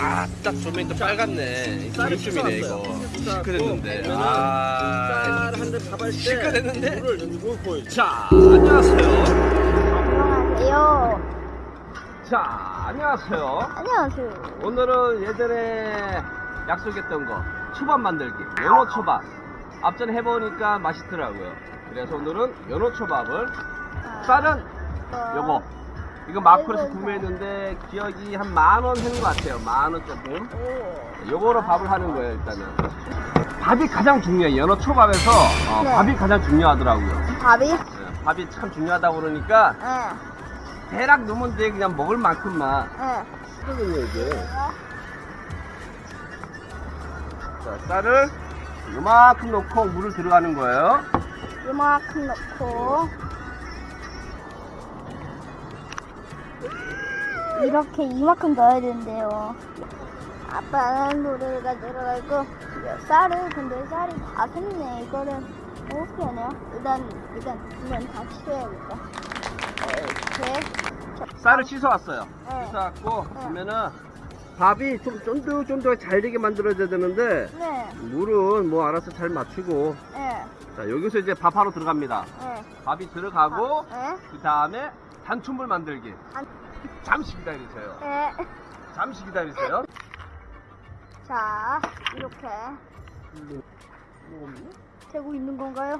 아 딱 조명도 빨갛네. 기름춤이네 이거. 씻어놨고, 아쌀 한대 밥할 때 보여줘. 자 안녕하세요. 안녕하세요. 자 안녕하세요. 안녕하세요. 오늘은 예전에 약속했던 거 초밥 만들기 연어 초밥. 앞전에 해보니까 맛있더라고요. 그래서 오늘은 연어 초밥을 쌀은 요거 이거 마크에서 구매했는데 기억이 한 만 원 한 것 같아요 만 원 조금 오. 요거로 밥을 하는 거예요 일단은 밥이 가장 중요해요 연어 초밥에서 어, 네. 밥이 가장 중요하더라고요 밥이? 네, 밥이 참 중요하다고 그러니까 예. 대략 넣으면 돼 그냥 먹을 만큼만 예. 그러거든요 이게 자 쌀을 요만큼 넣고 물을 들어가는 거예요 요만큼 넣고 이렇게 이만큼 넣어야 된대요. 아빠는 노래가 들어가고 쌀을 근데 쌀이 다 샜네. 이거를 어떻게 하냐? 일단 일단 이건 다 치워야겠다. 이렇게 쌀을 씻어왔어요 네. 씻어왔고 네. 보면은 밥이 좀 쫀득쫀득 잘 되게 만들어져야 되는데 네. 물은 뭐 알아서 잘 맞추고 예. 자 여기서 이제 밥하러 들어갑니다 예. 밥이 들어가고 예. 그 다음에 단촛물 만들기 단- 잠시 기다리세요 예. 잠시 기다리세요 자, 이렇게 되고 있는 건가요?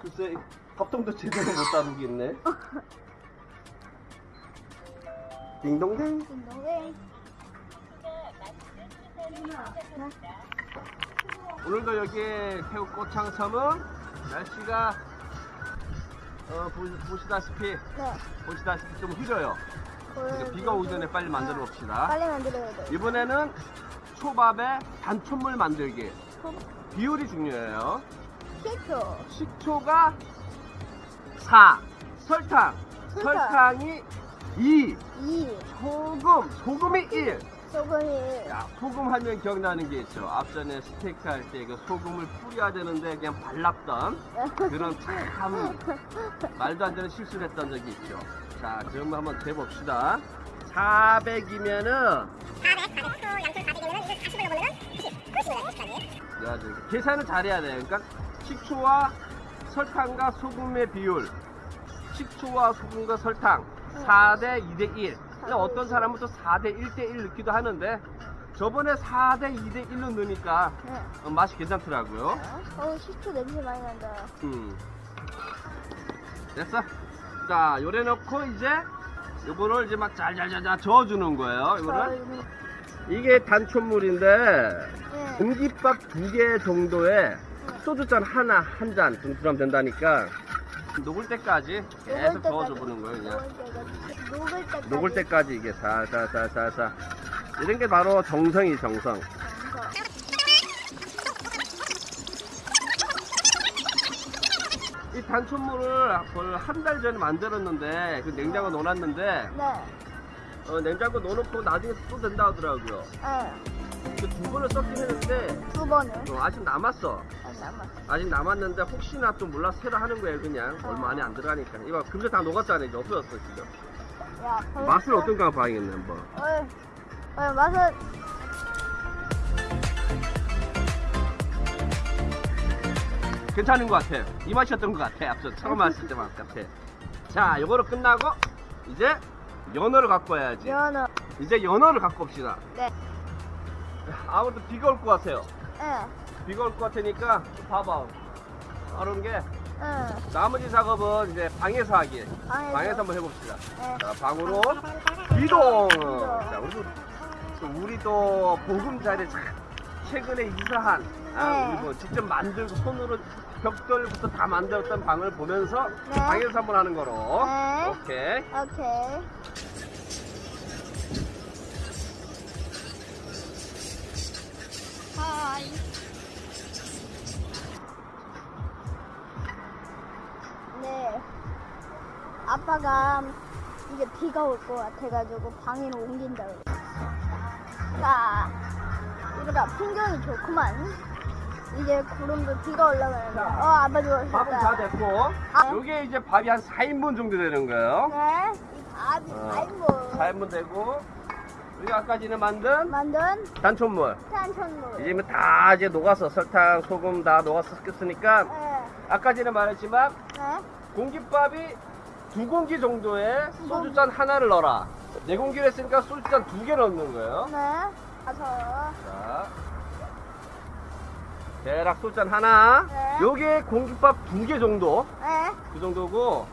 글쎄 밥통도 제대로 못 다루겠네 딩동댕 운동회. 오늘도 여기 태국 꼬창섬은 날씨가 어, 보, 보시 다시피 네. 보시다시피 좀 흐려요 그러니까 비가 오기 전에 빨리 만들어 봅시다. 빨리 만들어야 돼. 이번에는 초밥에 단촛물 만들기. 비율이 중요해요. 시초. 식초가 4 설탕. 설탕. 설탕이 2 2. 소금. 소금이 1 소금이. 야, 소금 하면 기억나는 게 있죠 앞전에 스테이크 할 때 그 소금을 뿌려야 되는데 그냥 발랐던 그런 참 말도 안 되는 실수를 했던 적이 있죠 자 그럼 한번 재봅시다 400이면은 400, 400, 또 양쪽 400이면은 이걸 40을 넣으면은 90, 90을 90 아니에요? 계산을 잘해야 돼요 그러니까 식초와 설탕과 소금의 비율 식초와 소금과 설탕 4대 2대 1 근데 어떤 사람은 또 4대 1대 1 넣기도 하는데 저번에 4대 2대 1로 넣으니까 네. 어, 맛이 괜찮더라고요 어, 시초 냄새 많이 난다. 음. 됐어? 자 요래 넣고 이제 요거를 이제 막 잘잘잘잘 저어주는 거예요 이거를. 이게 단촛물인데 네. 공깃밥 두 개 정도에 소주잔 하나 한잔 들어가면 된다니까. 녹을 때까지 계속 저어줘 보는 거예요 그냥. 녹을 때까지. 녹을 때까지. 이게 살살살살살 이런 게 바로 정성이 정성 이 단촛물을 한 달 전에 만들었는데 그 냉장고 넣어놨는데 네. 어, 냉장고 넣어놓고 나중에 또 된다 하더라고요 네. 그 두 번을 썼긴 했는데 두 번을. 어, 아직 남았어 아, 남았어. 아직 남았는데 혹시나 또 몰라 새로 하는 거예요 그냥 얼마 안에 안 들어가니까 이거 금세 다 녹았잖아 이제 없어졌어 지금 야, 맛을 어떤가 봐야겠네 한번 어, 어, 맛은 괜찮은 것 같아 이 맛이었던 것 같아 앞서 처음 왔을 때 맛 같아 자 요거로 끝나고 이제 연어를 갖고 와야지 연어. 이제 연어를 갖고 옵시다 네. 아무래도 비가 올 것 같아요 예. 비가 올 것 같으니까 좀 봐봐 빠른 게 응. 나머지 작업은 이제 방에서 하기 방에서. 방에서 한번 해봅시다 네. 자 방으로 이동 자 우리도 또 우리도 보금자리 참 최근에 이사한 아, 네. 우리 뭐 직접 만들고 손으로 벽돌부터 다 만들었던 방을 보면서 네. 방에서 한번 하는 거로 네. 오케이 오케이. 하이. 네. 아빠가 이제 비가 올 것 같아가지고 방으로 옮긴다고 그랬어. 자, 이거다. 풍경이 좋구만. 이제 구름도 비가 올라가는데. 어, 아빠 밥은 다. 됐고 아. 요게 이제 밥이 한 4인분 정도 되는 거예요 네. 이 밥이 어. 아이고. 4인분 되고 우리가 아까 전에 만든 만든 단촛물. 탄천물. 이제 뭐다 이제 녹아서 설탕, 소금 다 녹아서 섞였으니까 네. 아까 전에 말했지만 네. 공깃밥이 두 공기 정도에 소주잔 하나를 넣어라. 네 공기를 했으니까 소주잔 두 개 넣는 거예요. 네. 가서. 자, 대략 소주잔 하나. 네. 요게 공깃밥 두 개 정도. 네. 그 정도고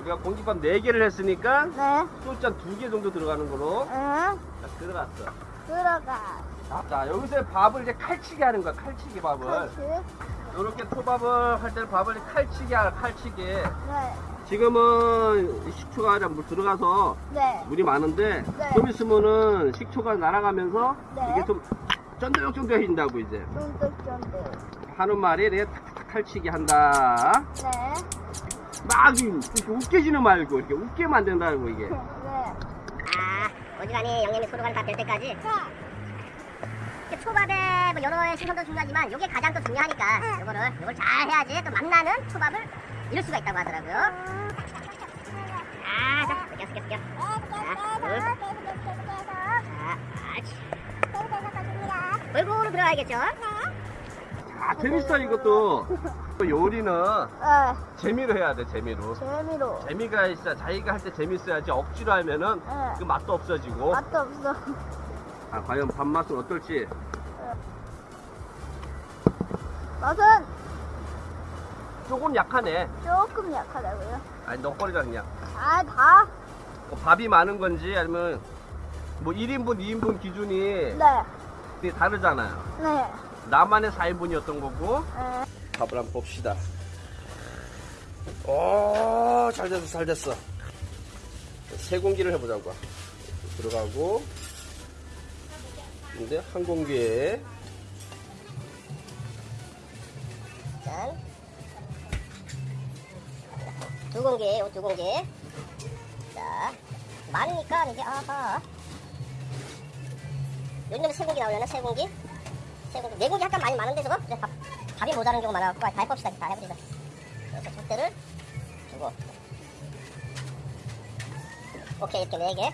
우리가 공깃밥 네 개를 했으니까 네. 소주잔 두 개 정도 들어가는 거로 네. 자, 들어갔어. 들어가. 자, 여기서 밥을 이제 칼치기 하는 거야. 칼치기 밥을. 그렇지. 이렇게 초밥을 할 때는 밥을 칼치기 하라. 칼치기. 네. 지금은 식초가 물 들어가서 네. 물이 많은데 네. 좀 있으면은 식초가 날아가면서 네. 이게 좀 쫀득쫀득해진다고 이제 쫀득쫀득. 하는 말이 이렇게 탁탁 칼치기 한다. 네. 막 이렇게 웃기지는 말고 이렇게 웃게 만든다고 이게. 네. 아, 어지간히 양념이 소로간 다될 때까지. 이렇게 초밥에 뭐 여러 신선도 중요하지만 이게 가장 또 중요하니까 요거를 요걸 잘 해야지 또 맛나는 초밥을 이룰 수가 있다고 하더라고요. 아, 자, 둘. 자, 아치. 골고루 들어가야겠죠? 아 재밌어 이것도. 또 요리는 네. 재미로 해야 돼 재미로. 재미로. 재미가 있어 자기가 할 때 재밌어야지 억지로 하면은 네. 그 맛도 없어지고. 맛도 없어. 아 과연 밥 맛은 어떨지. 맛은 조금 약하네. 조금 약하다고요. 아니 너거리가 그냥. 아, 다? 뭐 밥이 많은 건지 아니면 뭐 1인분, 2인분 기준이 네. 다르잖아요. 네. 나만의 4인분이었던 거고. 네. 밥을 한번 봅시다. 오, 잘 됐어, 잘 됐어. 세 공기를 해보자고. 들어가고. 근데 한 공기에 짠. 두 공기, 요두 공기. 자, 많으니까 이제 아하. 요즘에 세 공기 나오려나? 세 공기? 세 공기. 네 공기 약간 많이 많은데 저거? 이제 밥, 밥이 모자란 경우가 많아갖고 다 해봅시다. 다 해보자. 그래서 족대를 주고. 오케이, 이렇게 네 개.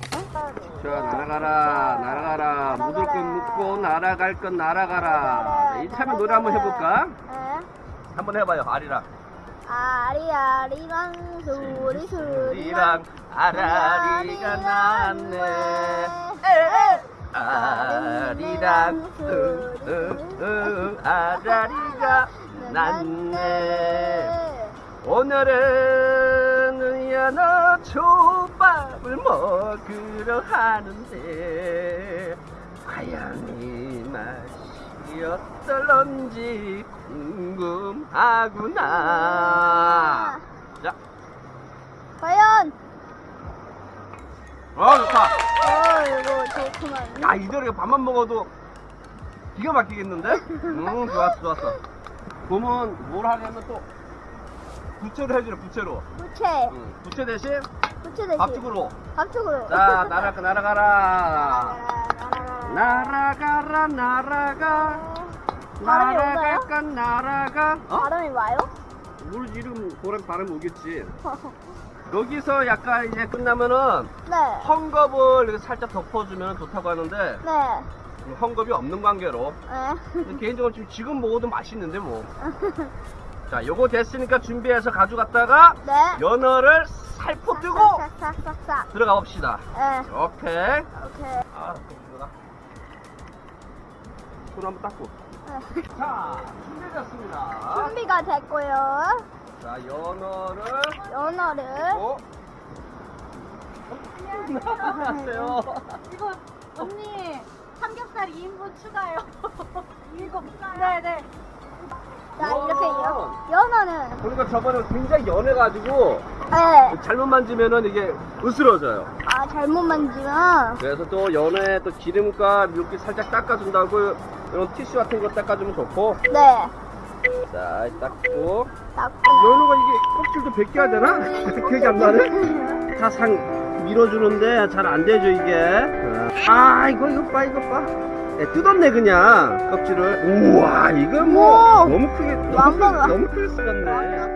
자 날아가라 날아가라 묻을 건 묻고 날아갈 건 날아가라 이참에 노래 한번 해볼까? 네. 한번 해봐요 아리랑 아리아리랑 소리 소리랑 아라리가 났네. 아리랑 으으으 아라리가 났네. 오늘은 연어 초밥을 먹으러 하는데 과연 이 맛이 어떨런지 궁금하구나. 자, 과연. 어 좋다. 어 이거 좋구만. 야 이대로 밥만 먹어도 기가 막히겠는데? 음 좋았어 좋았어. 그러면 뭘 하냐면 또 부채로 해주래 부채로. 부채. 응, 부채 대신 부채 대신 밥죽으로. 밥쪽으로. 자 날아가 날아가라. 나라라 날아가라 날아가 바람이 오나요? 날아갈까 날아가 어? 바람이 와요? 물 이름 고랑 바람 오겠지 여기서 약간 이제 끝나면은 네 헝겊을 이렇게 살짝 덮어주면 좋다고 하는데 네. 헝겊이 없는 관계로 네. 근데 개인적으로 지금, 지금 먹어도 맛있는데 뭐. 자, 요거 됐으니까 준비해서 가져갔다가 네. 연어를 살포 뜨고 싹싹싹싹. 들어가 봅시다. 네. 오케이. 오케이. 아. 손 한번 닦고. 네. 자, 준비됐습니다. 준비가 됐고요. 자, 연어를 연어를 어? 나왔어요. 이거 언니 삼겹살 2인분 추가요. 이거 네네. 자 우와. 이렇게 연, 연어는 그러니까 저번에 굉장히 연해가지고 네. 잘못 만지면은 이게 으스러져요. 아 잘못 만지면 그래서 또 연어에 또 기름과 물기 살짝 닦아준다고 이런 티슈 같은 거 닦아주면 좋고. 네. 자 닦고. 닦구나. 연어가 이게 껍질도 벗겨야 되나? 기억이 안 나네. 다상 밀어주는데 잘 안 되죠 이게. 아 이거 이거 봐 이거 봐. 네, 뜯었네 그냥. 껍질을. 우와 이거 뭐 우와. 너무 크게 너무, 완전 크게, 너무 크게 쓰였네. 완전